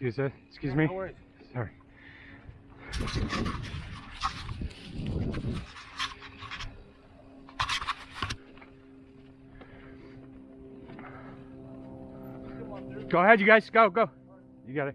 Excuse us. Excuse Yeah, me. No. Sorry. Come on through. Go ahead, you guys. Go, go. You got it.